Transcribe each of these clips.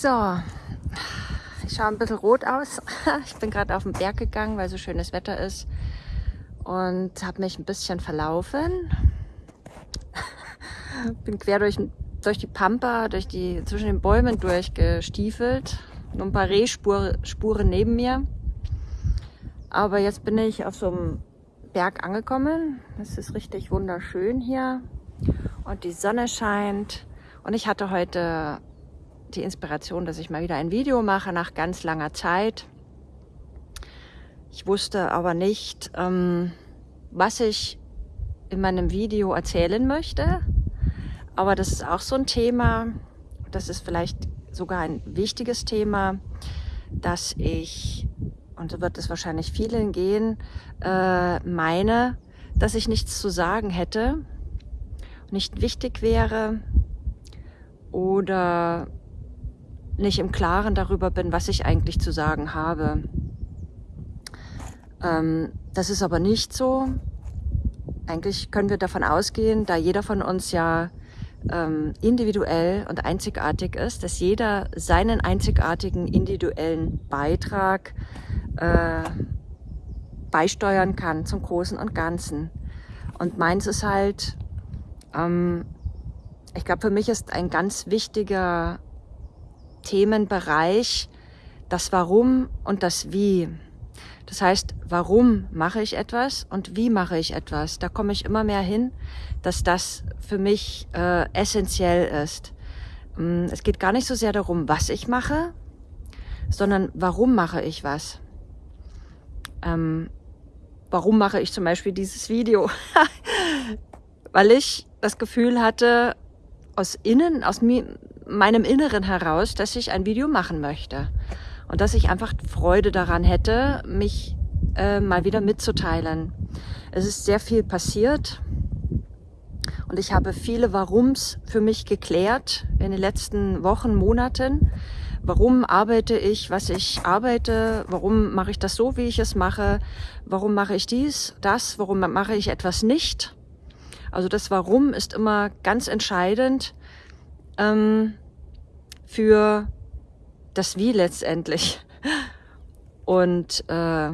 So, ich schaue ein bisschen rot aus. Ich bin gerade auf den Berg gegangen, weil so schönes Wetter ist und habe mich ein bisschen verlaufen. Bin quer durch, durch die Pampa, durch die, zwischen den Bäumen durchgestiefelt. Nur ein paar Rehspuren neben mir. Aber jetzt bin ich auf so einem Berg angekommen. Es ist richtig wunderschön hier und die Sonne scheint. Und ich hatte heute die Inspiration, dass ich mal wieder ein Video mache nach ganz langer Zeit. Ich wusste aber nicht, ähm, was ich in meinem Video erzählen möchte. Aber das ist auch so ein Thema, das ist vielleicht sogar ein wichtiges Thema, dass ich, und so wird es wahrscheinlich vielen gehen, äh, meine, dass ich nichts zu sagen hätte, nicht wichtig wäre oder nicht im Klaren darüber bin, was ich eigentlich zu sagen habe. Ähm, das ist aber nicht so. Eigentlich können wir davon ausgehen, da jeder von uns ja ähm, individuell und einzigartig ist, dass jeder seinen einzigartigen individuellen Beitrag äh, beisteuern kann zum Großen und Ganzen. Und meins ist halt, ähm, ich glaube, für mich ist ein ganz wichtiger Themenbereich das Warum und das Wie. Das heißt, warum mache ich etwas und wie mache ich etwas? Da komme ich immer mehr hin, dass das für mich äh, essentiell ist. Mm, es geht gar nicht so sehr darum, was ich mache, sondern warum mache ich was. Ähm, warum mache ich zum Beispiel dieses Video? Weil ich das Gefühl hatte, aus innen, aus mir, meinem Inneren heraus, dass ich ein Video machen möchte. Und dass ich einfach Freude daran hätte, mich äh, mal wieder mitzuteilen. Es ist sehr viel passiert und ich habe viele Warums für mich geklärt in den letzten Wochen, Monaten. Warum arbeite ich, was ich arbeite? Warum mache ich das so, wie ich es mache? Warum mache ich dies, das? Warum mache ich etwas nicht? Also das Warum ist immer ganz entscheidend ähm, für das Wie letztendlich. Und äh,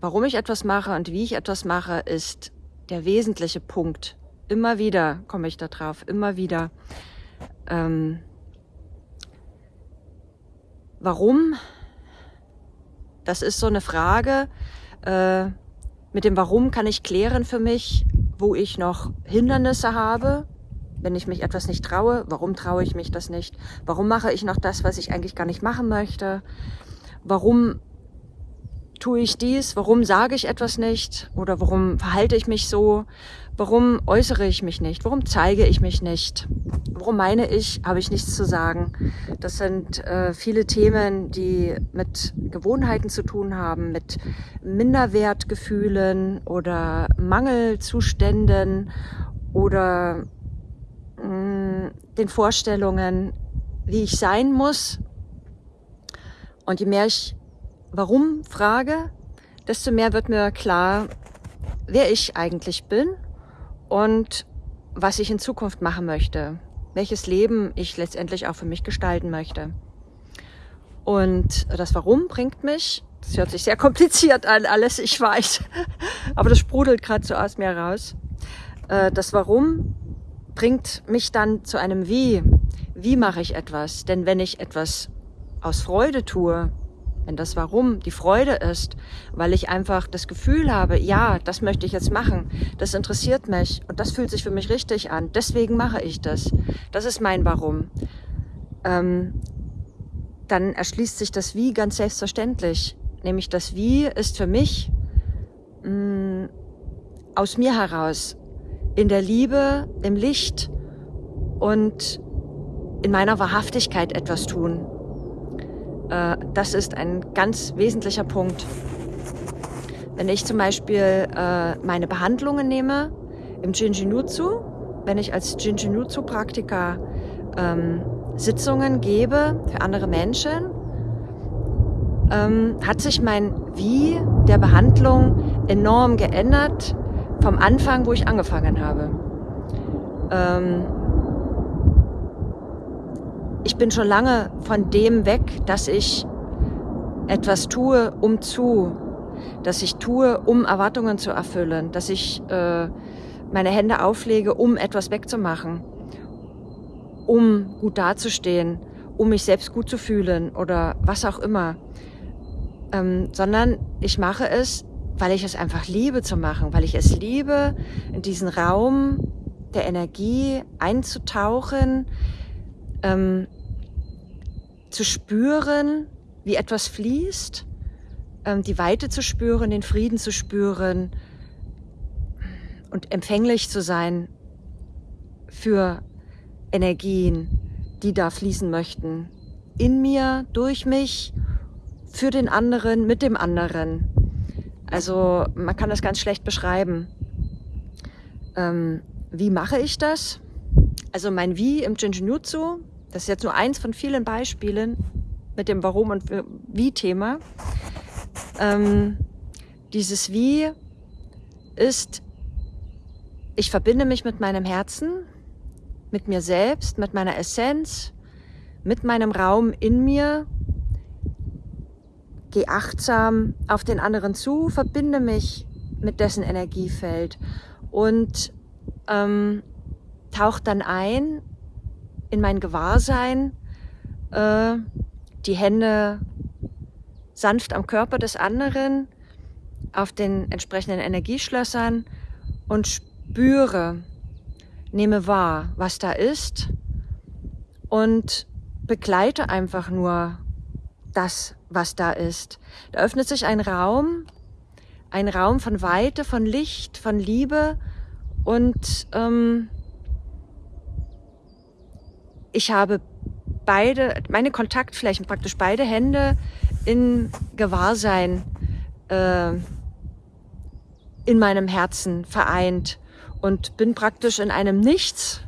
warum ich etwas mache und wie ich etwas mache, ist der wesentliche Punkt. Immer wieder komme ich da drauf, immer wieder. Ähm, warum? Das ist so eine Frage. Äh, mit dem Warum kann ich klären für mich, wo ich noch Hindernisse habe, wenn ich mich etwas nicht traue, warum traue ich mich das nicht? Warum mache ich noch das, was ich eigentlich gar nicht machen möchte? Warum tue ich dies? Warum sage ich etwas nicht? Oder warum verhalte ich mich so? Warum äußere ich mich nicht? Warum zeige ich mich nicht? Warum meine ich, habe ich nichts zu sagen? Das sind äh, viele Themen, die mit Gewohnheiten zu tun haben, mit Minderwertgefühlen oder Mangelzuständen oder mh, den Vorstellungen, wie ich sein muss. Und je mehr ich warum frage, desto mehr wird mir klar, wer ich eigentlich bin und was ich in Zukunft machen möchte, welches Leben ich letztendlich auch für mich gestalten möchte. Und das Warum bringt mich, das hört sich sehr kompliziert an, alles, ich weiß, aber das sprudelt gerade so aus mir raus. Äh, das Warum bringt mich dann zu einem Wie. Wie mache ich etwas? Denn wenn ich etwas aus Freude tue, wenn das Warum die Freude ist, weil ich einfach das Gefühl habe, ja, das möchte ich jetzt machen, das interessiert mich und das fühlt sich für mich richtig an, deswegen mache ich das. Das ist mein Warum. Ähm, dann erschließt sich das Wie ganz selbstverständlich. Nämlich das Wie ist für mich mh, mm, aus mir heraus, in der Liebe, im Licht und in meiner Wahrhaftigkeit etwas tun. Äh, das ist ein ganz wesentlicher Punkt. Wenn ich zum Beispiel äh, meine Behandlungen nehme im Jinjinutsu, wenn ich als Jinjinutsu-Praktiker ähm, Sitzungen gebe für andere Menschen, ähm, hat sich mein Wie der Behandlung enorm geändert vom Anfang, wo ich angefangen habe. Ähm, ich bin schon lange von dem weg, dass ich etwas tue, um zu, dass ich tue, um Erwartungen zu erfüllen, dass ich äh, meine Hände auflege, um etwas wegzumachen, um gut dazustehen, um mich selbst gut zu fühlen oder was auch immer, ähm, sondern ich mache es, weil ich es einfach liebe zu machen, weil ich es liebe, in diesen Raum der Energie einzutauchen, ähm, zu spüren, wie etwas fließt, ähm, die Weite zu spüren, den Frieden zu spüren und empfänglich zu sein für Energien, die da fließen möchten. In mir, durch mich, für den anderen, mit dem anderen. Also man kann das ganz schlecht beschreiben. Ähm, wie mache ich das? Also mein Wie im Jinjinjutsu, das ist jetzt nur eins von vielen Beispielen mit dem Warum und Wie-Thema. Ähm, dieses Wie ist, ich verbinde mich mit meinem Herzen, mit mir selbst, mit meiner Essenz, mit meinem Raum in mir, gehe achtsam auf den anderen zu, verbinde mich mit dessen Energiefeld und ähm, tauche dann ein in mein Gewahrsein, äh, die Hände sanft am Körper des anderen, auf den entsprechenden Energieschlössern und spüre, nehme wahr, was da ist und begleite einfach nur das, was da ist. Da öffnet sich ein Raum, ein Raum von Weite, von Licht, von Liebe und ähm, ich habe beide, meine Kontaktflächen, praktisch beide Hände in Gewahrsein äh, in meinem Herzen vereint und bin praktisch in einem Nichts,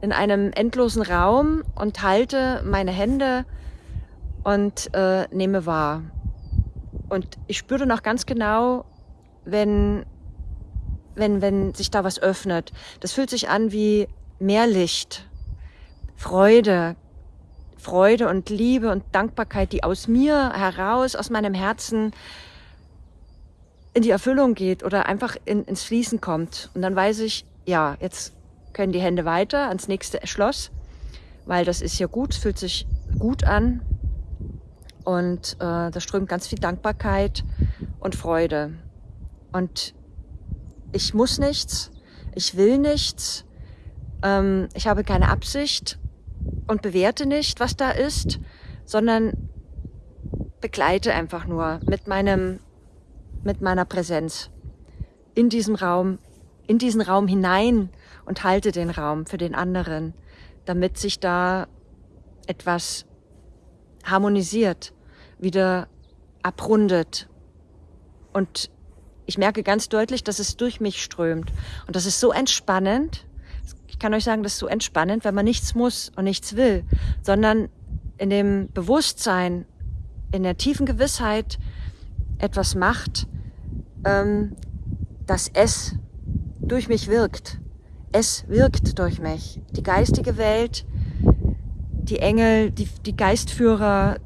in einem endlosen Raum und halte meine Hände und äh, nehme wahr. Und ich spüre noch ganz genau, wenn, wenn, wenn sich da was öffnet. Das fühlt sich an wie mehr Licht, Freude, Freude und Liebe und Dankbarkeit, die aus mir heraus, aus meinem Herzen in die Erfüllung geht oder einfach in, ins Fließen kommt. Und dann weiß ich, ja, jetzt können die Hände weiter ans nächste Schloss, weil das ist ja gut, fühlt sich gut an. Und äh, da strömt ganz viel Dankbarkeit und Freude. Und ich muss nichts, ich will nichts, ähm, ich habe keine Absicht und bewerte nicht, was da ist, sondern begleite einfach nur mit meinem, mit meiner Präsenz in diesem Raum, in diesen Raum hinein und halte den Raum für den anderen, damit sich da etwas harmonisiert, wieder abrundet. Und ich merke ganz deutlich, dass es durch mich strömt. Und das ist so entspannend. Ich kann euch sagen, das ist so entspannend, wenn man nichts muss und nichts will, sondern in dem Bewusstsein, in der tiefen Gewissheit etwas macht, ähm, dass es durch mich wirkt. Es wirkt durch mich. Die geistige Welt, die Engel, die, die Geistführer,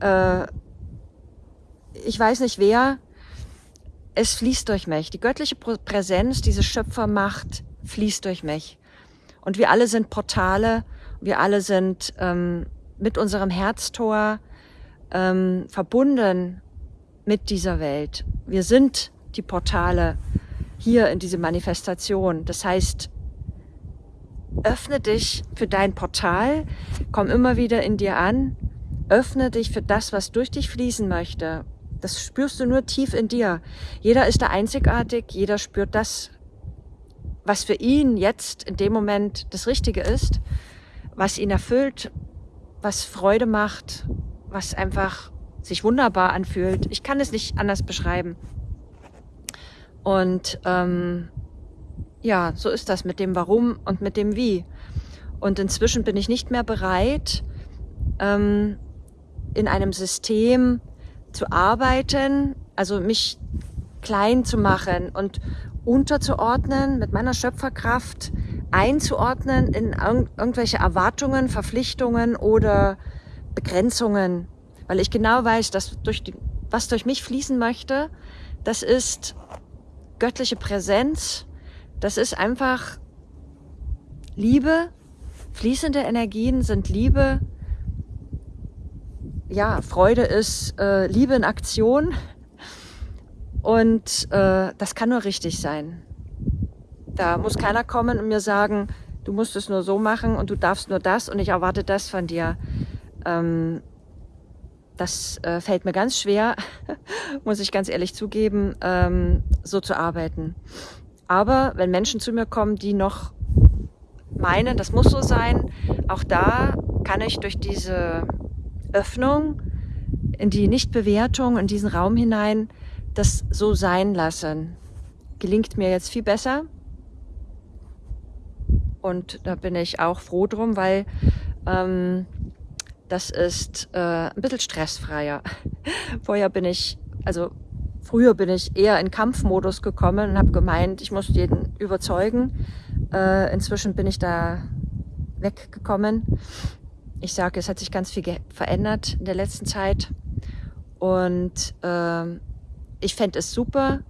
äh, ich weiß nicht wer, es fließt durch mich. Die göttliche Präsenz, diese Schöpfermacht fließt durch mich. Und wir alle sind Portale, wir alle sind ähm, mit unserem Herztor ähm, verbunden mit dieser Welt. Wir sind die Portale hier in diese Manifestation. Das heißt, öffne dich für dein Portal, komm immer wieder in dir an, öffne dich für das, was durch dich fließen möchte. Das spürst du nur tief in dir. Jeder ist da einzigartig, jeder spürt das, was für ihn jetzt in dem Moment das Richtige ist, was ihn erfüllt, was Freude macht, was einfach sich wunderbar anfühlt. Ich kann es nicht anders beschreiben. Und ähm, ja, so ist das mit dem Warum und mit dem Wie. Und inzwischen bin ich nicht mehr bereit, ähm, in einem System zu arbeiten, also mich klein zu machen und unterzuordnen mit meiner Schöpferkraft einzuordnen in irgendwelche Erwartungen, Verpflichtungen oder Begrenzungen, weil ich genau weiß, dass durch die, was durch mich fließen möchte, das ist göttliche Präsenz, das ist einfach Liebe, fließende Energien sind Liebe, ja, Freude ist äh, Liebe in Aktion und äh, das kann nur richtig sein. Da muss keiner kommen und mir sagen, du musst es nur so machen und du darfst nur das und ich erwarte das von dir. Ähm, das äh, fällt mir ganz schwer, muss ich ganz ehrlich zugeben, ähm, so zu arbeiten. Aber wenn Menschen zu mir kommen, die noch meinen, das muss so sein, auch da kann ich durch diese Öffnung in die Nichtbewertung, in diesen Raum hinein, das so sein lassen. Gelingt mir jetzt viel besser. Und da bin ich auch froh drum, weil ähm, das ist äh, ein bisschen stressfreier. Vorher bin ich, also früher bin ich eher in Kampfmodus gekommen und habe gemeint, ich muss jeden überzeugen. Äh, inzwischen bin ich da weggekommen. Ich sage, es hat sich ganz viel verändert in der letzten Zeit. Und äh, ich fände es super,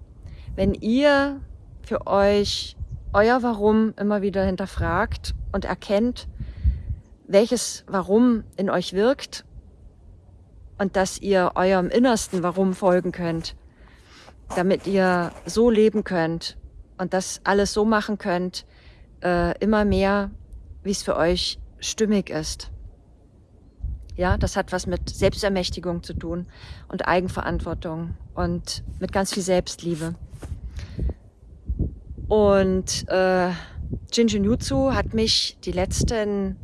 wenn ihr für euch euer Warum immer wieder hinterfragt und erkennt, welches Warum in euch wirkt und dass ihr eurem innersten Warum folgen könnt, damit ihr so leben könnt und das alles so machen könnt, äh, immer mehr, wie es für euch stimmig ist. Ja, das hat was mit Selbstermächtigung zu tun und Eigenverantwortung und mit ganz viel Selbstliebe. Und äh, Jinjinjutsu hat mich die letzten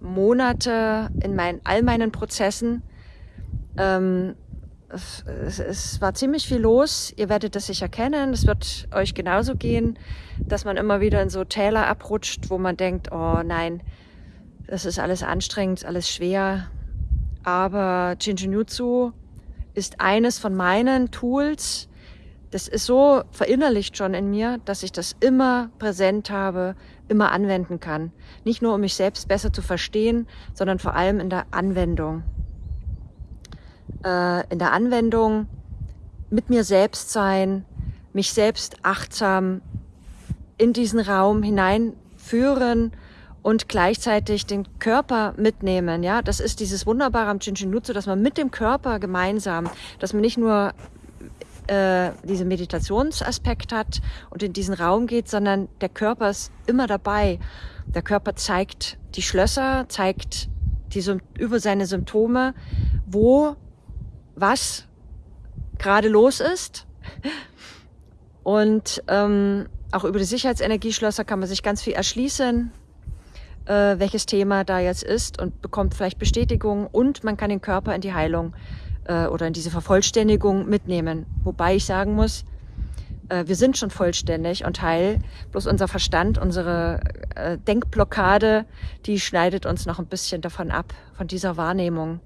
Monate in meinen, all meinen Prozessen, ähm, es, es war ziemlich viel los. Ihr werdet das sicher kennen. Es wird euch genauso gehen, dass man immer wieder in so Täler abrutscht, wo man denkt, oh nein, das ist alles anstrengend, alles schwer. Aber Jinjinjutsu ist eines von meinen Tools, das ist so verinnerlicht schon in mir, dass ich das immer präsent habe, immer anwenden kann. Nicht nur, um mich selbst besser zu verstehen, sondern vor allem in der Anwendung. Äh, in der Anwendung mit mir selbst sein, mich selbst achtsam in diesen Raum hineinführen und gleichzeitig den Körper mitnehmen. Ja, das ist dieses Wunderbare am Chinchinutsu, dass man mit dem Körper gemeinsam, dass man nicht nur äh, diesen Meditationsaspekt hat und in diesen Raum geht, sondern der Körper ist immer dabei. Der Körper zeigt die Schlösser, zeigt die, über seine Symptome, wo was gerade los ist. Und ähm, auch über die Sicherheitsenergieschlösser kann man sich ganz viel erschließen, äh, welches Thema da jetzt ist und bekommt vielleicht Bestätigung und man kann den Körper in die Heilung äh, oder in diese Vervollständigung mitnehmen. Wobei ich sagen muss, äh, wir sind schon vollständig und heil. Bloß unser Verstand, unsere äh, Denkblockade, die schneidet uns noch ein bisschen davon ab, von dieser Wahrnehmung.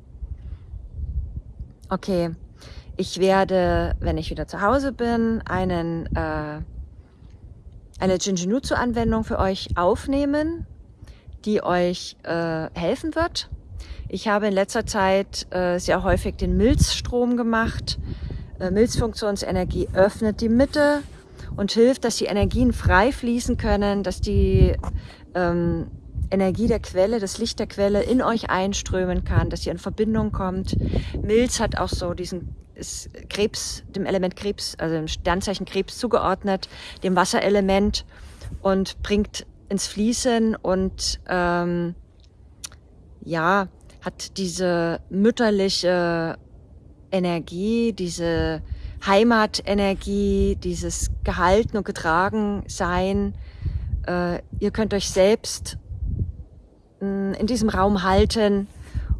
Okay, ich werde, wenn ich wieder zu Hause bin, einen, äh, eine Jinjinutsu-Anwendung für euch aufnehmen, die euch äh, helfen wird ich habe in letzter Zeit äh, sehr häufig den Milzstrom gemacht. Äh, Milzfunktionsenergie öffnet die Mitte und hilft, dass die Energien frei fließen können, dass die ähm, Energie der Quelle, das Licht der Quelle in euch einströmen kann, dass ihr in Verbindung kommt. Milz hat auch so diesen ist Krebs, dem Element Krebs, also dem Sternzeichen Krebs zugeordnet, dem Wasserelement und bringt ins Fließen und ähm, ja, hat diese mütterliche Energie, diese Heimatenergie, dieses gehalten und getragen sein. Äh, ihr könnt euch selbst mh, hm, in diesem Raum halten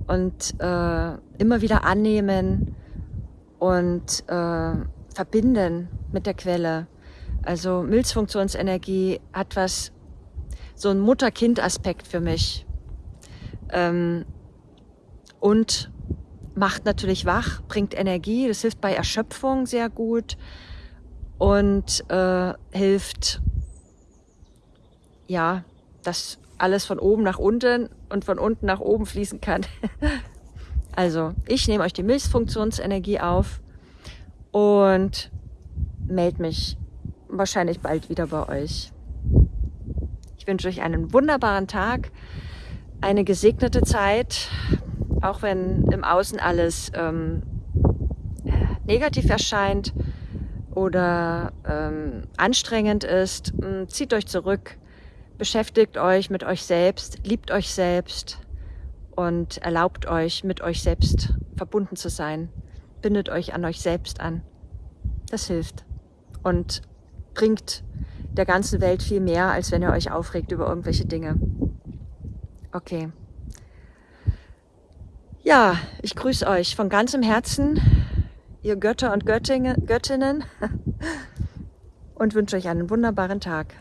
und äh, immer wieder annehmen und äh, verbinden mit der Quelle. Also Milzfunktionsenergie hat was, so ein Mutter-Kind-Aspekt für mich. Ähm, und macht natürlich wach, bringt Energie, das hilft bei Erschöpfung sehr gut und äh, hilft ja dass alles von oben nach unten und von unten nach oben fließen kann. also, ich nehme euch die Milzfunktionsenergie auf und melde mich wahrscheinlich bald wieder bei euch. Wünsche euch einen wunderbaren Tag, eine gesegnete Zeit, auch wenn im Außen alles ähm, äh, negativ erscheint oder ähm, anstrengend ist. Hm, zieht euch zurück, beschäftigt euch mit euch selbst, liebt euch selbst und erlaubt euch, mit euch selbst verbunden zu sein. Bindet euch an euch selbst an. Das hilft und bringt der ganzen Welt viel mehr, als wenn ihr euch aufregt über irgendwelche Dinge. Okay. Ja, ich grüße euch von ganzem Herzen, ihr Götter und Göttinnen, und wünsche euch einen wunderbaren Tag.